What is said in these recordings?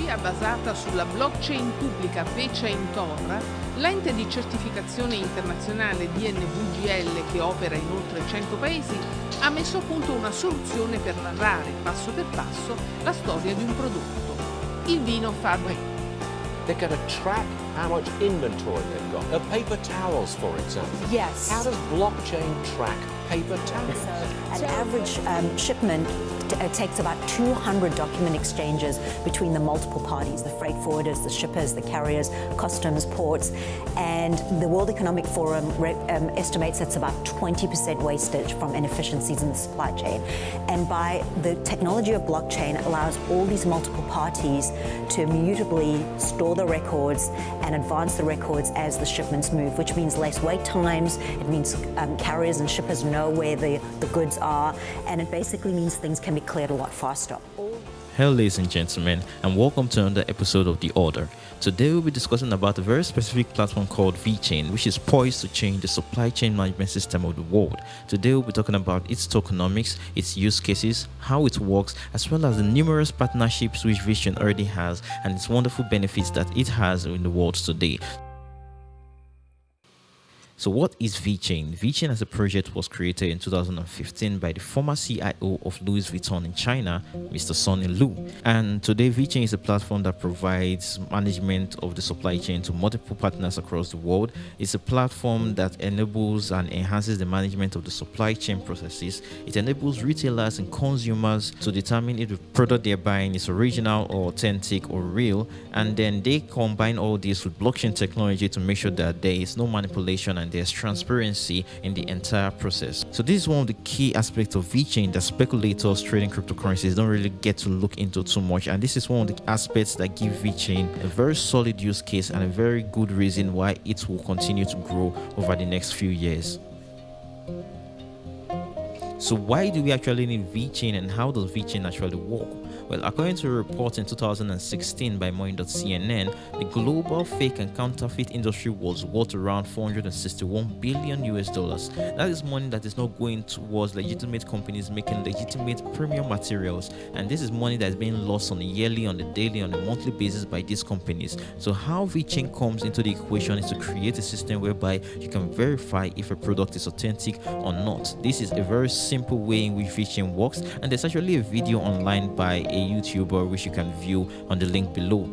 tecnologia basata sulla blockchain pubblica VeChain Tor, l'ente di certificazione internazionale DNVGL che opera in oltre 100 paesi ha messo a punto una soluzione per narrare passo per passo la storia di un prodotto, il vino Fabre. They're going to track how much inventory they've got. Uh, paper towels, for example. Yes. How does blockchain track paper towels? So an average um, shipment takes about 200 document exchanges between the multiple parties, the freight forwarders, the shippers, the carriers, customs, ports, and the World Economic Forum um, estimates that's about 20% wastage from inefficiencies in the supply chain. And by the technology of blockchain allows all these multiple parties to immutably store the records and advance the records as the shipments move, which means less wait times, it means um, carriers and shippers know where the, the goods are, and it basically means things can be cleared a lot faster. Hello ladies and gentlemen and welcome to another episode of The Order. Today we'll be discussing about a very specific platform called VeChain which is poised to change the supply chain management system of the world. Today we'll be talking about its tokenomics, its use cases, how it works as well as the numerous partnerships which VeChain already has and its wonderful benefits that it has in the world today. So what is VeChain? VeChain as a project was created in 2015 by the former CIO of Louis Vuitton in China, Mr. Sunny Lu. And today VeChain is a platform that provides management of the supply chain to multiple partners across the world. It's a platform that enables and enhances the management of the supply chain processes. It enables retailers and consumers to determine if the product they're buying is original or authentic or real. And then they combine all this with blockchain technology to make sure that there is no manipulation and there's transparency in the entire process. So this is one of the key aspects of VeChain that speculators trading cryptocurrencies don't really get to look into too much. And this is one of the aspects that give VeChain a very solid use case and a very good reason why it will continue to grow over the next few years. So why do we actually need VeChain and how does VeChain actually work? Well, according to a report in 2016 by Money.cnn, the global fake and counterfeit industry was worth around 461 billion US dollars. That is money that is not going towards legitimate companies making legitimate premium materials, and this is money that is being lost on a yearly, on a daily, on a monthly basis by these companies. So, how VeChain comes into the equation is to create a system whereby you can verify if a product is authentic or not. This is a very simple way in which VeChain works, and there's actually a video online by a YouTuber which you can view on the link below.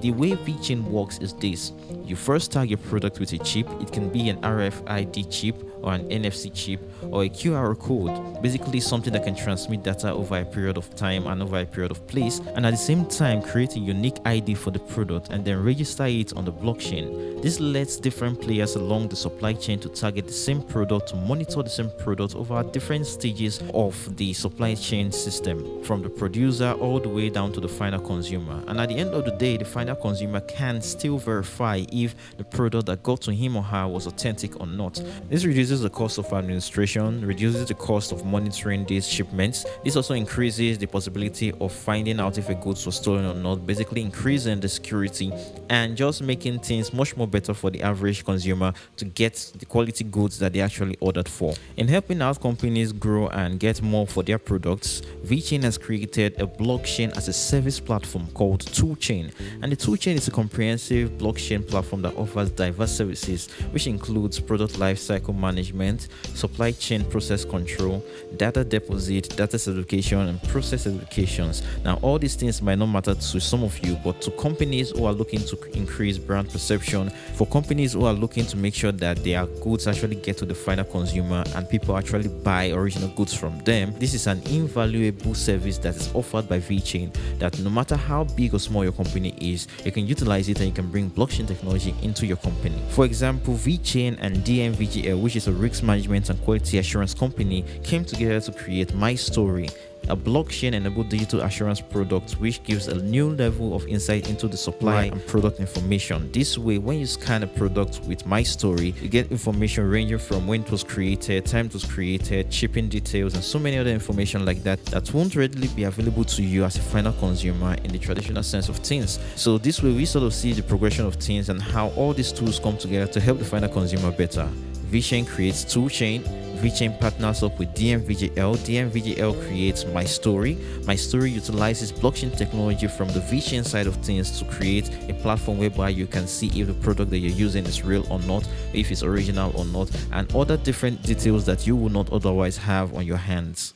The way VeChain works is this. You first tag your product with a chip. It can be an RFID chip or an NFC chip or a QR code, basically something that can transmit data over a period of time and over a period of place, and at the same time create a unique ID for the product and then register it on the blockchain. This lets different players along the supply chain to target the same product to monitor the same product over different stages of the supply chain system, from the producer all the way down to the final consumer. And at the end of the day, the final consumer can still verify if the product that got to him or her was authentic or not. This reduces the cost of administration, reduces the cost of monitoring these shipments. This also increases the possibility of finding out if a goods was stolen or not, basically increasing the security and just making things much more better for the average consumer to get the quality goods that they actually ordered for. In helping out companies grow and get more for their products, VeChain has created a blockchain as a service platform called Toolchain. And the Toolchain is a comprehensive blockchain platform that offers diverse services, which includes product lifecycle management, supply chain process control, data deposit, data certification, and process certifications. Now, all these things might not matter to some of you, but to companies who are looking to increase brand perception, for companies who are looking to make sure that their goods actually get to the final consumer and people actually buy original goods from them, this is an invaluable service that is offered by VeChain that no matter how big or small your company is, you can utilize it and you can bring blockchain technology into your company. For example, VeChain and DNVGL, which is a risk management and quality assurance company, came together to create My Story, a blockchain enabled digital assurance product which gives a new level of insight into the supply and product information. This way, when you scan a product with My Story, you get information ranging from when it was created, time it was created, shipping details, and so many other information like that that won't readily be available to you as a final consumer in the traditional sense of things. So this way, we sort of see the progression of things and how all these tools come together to help the final consumer better. VeChain creates Toolchain, VeChain partners up with DNVGL. DNVGL creates My Story. My Story utilizes blockchain technology from the VeChain side of things to create a platform whereby you can see if the product that you're using is real or not, if it's original or not, and other different details that you will not otherwise have on your hands.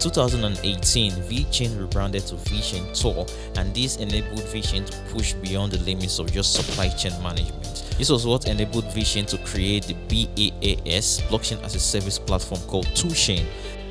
2018, VeChain rebranded to VeChain Thor, and this enabled VeChain to push beyond the limits of just supply chain management. This was what enabled VeChain to create the BaaS, Blockchain as a Service platform called Toolchain.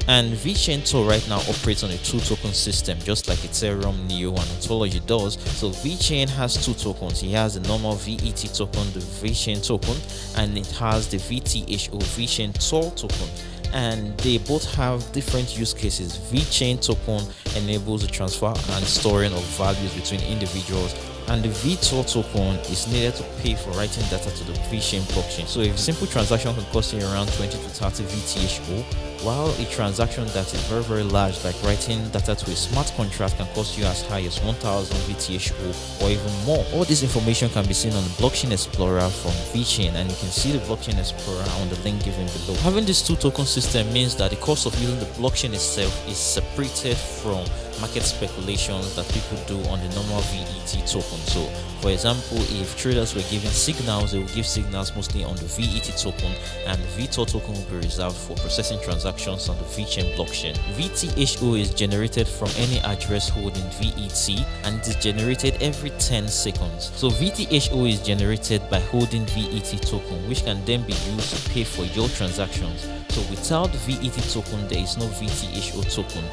And VeChain Thor right now operates on a two token system, just like Ethereum, Neo, and Ontology does. So VeChain has two tokens. He has the normal VET token, the VeChain token, and it has the VTHO VeChain Thor token and they both have different use cases. VeChain token enables the transfer and storing of values between individuals and the VeThor token is needed to pay for writing data to the VeChain blockchain. So a simple transaction can cost you around 20 to 30 VTHO, while a transaction that is very very large like writing data to a smart contract can cost you as high as 1000 VTHO or even more. All this information can be seen on the Blockchain Explorer from VeChain and you can see the Blockchain Explorer on the link given below. Having this two token system means that the cost of using the blockchain itself is separated from market speculations that people do on the normal VET token. So, for example, if traders were giving signals, they will give signals mostly on the VET token, and the VeThor token will be reserved for processing transactions on the VeChain blockchain. VTHO is generated from any address holding VET, and is generated every 10 seconds. So, VTHO is generated by holding VET token, which can then be used to pay for your transactions. So, without VET token, there is no VTHO token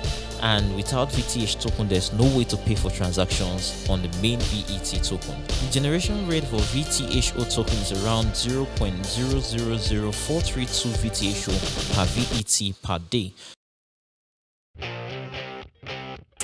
and without VTH token there's no way to pay for transactions on the main VET token. The generation rate for VTHO token is around 0.000432 VTHO per VET per day.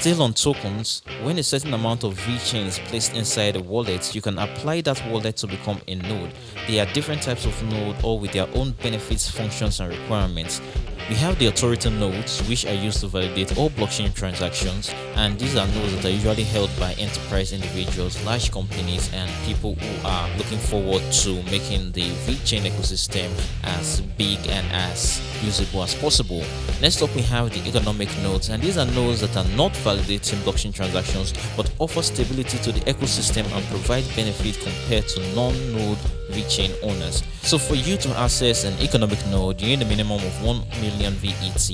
Still on tokens, when a certain amount of VeChain is placed inside a wallet, you can apply that wallet to become a node. There are different types of node all with their own benefits, functions and requirements. We have the authority nodes which are used to validate all blockchain transactions and these are nodes that are usually held by enterprise individuals, large companies and people who are looking forward to making the VeChain ecosystem as big and as usable as possible. Next up we have the economic nodes and these are nodes that are not validating blockchain transactions but offer stability to the ecosystem and provide benefit compared to non-node VeChain owners. So for you to access an economic node, you need a minimum of 1 million VET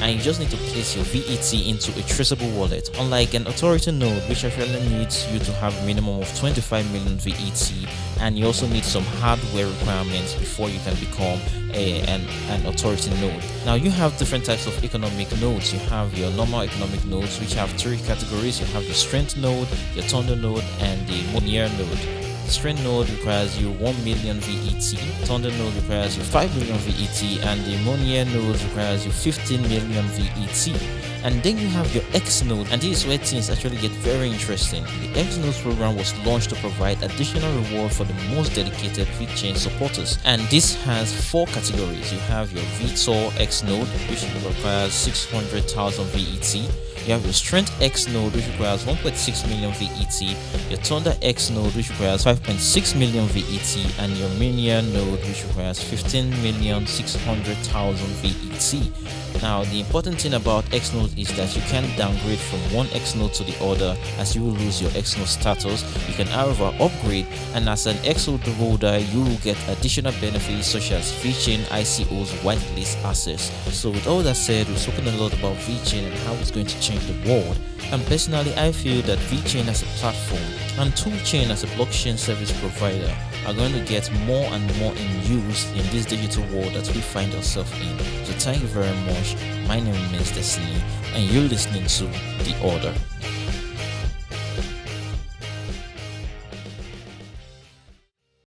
and you just need to place your VET into a traceable wallet. Unlike an authority node which actually needs you to have a minimum of 25 million VET and you also need some hardware requirements before you can become a, an, an authority node. Now you have different types of economic nodes. You have your normal economic nodes which have three categories. You have your strength node, your thunder node and the Monier node. Strength node requires you 1 million VET, Thunder node requires you 5 million VET, and the Monier node requires you 15 million VET. And then you have your X node, and this is where things actually get very interesting. The X node program was launched to provide additional reward for the most dedicated VeChain supporters, and this has four categories. You have your VeThor X node, which requires 600,000 VET. You have your Strength X node, which requires 1.6 million VET, your Thunder X node, which requires 5.6 million VET, and your Minion node, which requires 15,600,000 VET. Now, the important thing about X node is that you can downgrade from one X node to the other as you will lose your X node status. You can, however, upgrade, and as an X node holder, you will get additional benefits such as VeChain ICO's whitelist access. So, with all that said, we've spoken a lot about VeChain and how it's going to change the world. And personally, I feel that VeChain as a platform and Toolchain as a blockchain service provider are going to get more and more in use in this digital world that we find ourselves in. So thank you very much. My name is Destiny and you're listening to The Order.